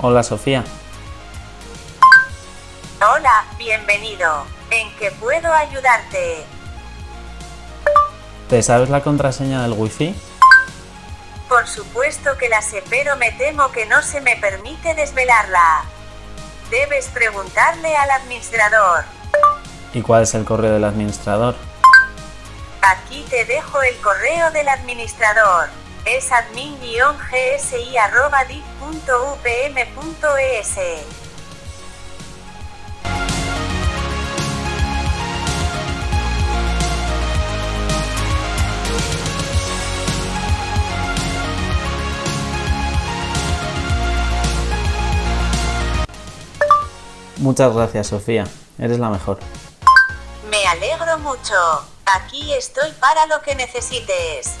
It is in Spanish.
Hola Sofía. Hola, bienvenido. ¿En qué puedo ayudarte? ¿Te sabes la contraseña del wifi? Por supuesto que la sé, pero me temo que no se me permite desvelarla. Debes preguntarle al administrador. ¿Y cuál es el correo del administrador? Aquí te dejo el correo del administrador. Es admin-gsi.div.upm.es. Muchas gracias Sofía, eres la mejor. Me alegro mucho. Aquí estoy para lo que necesites.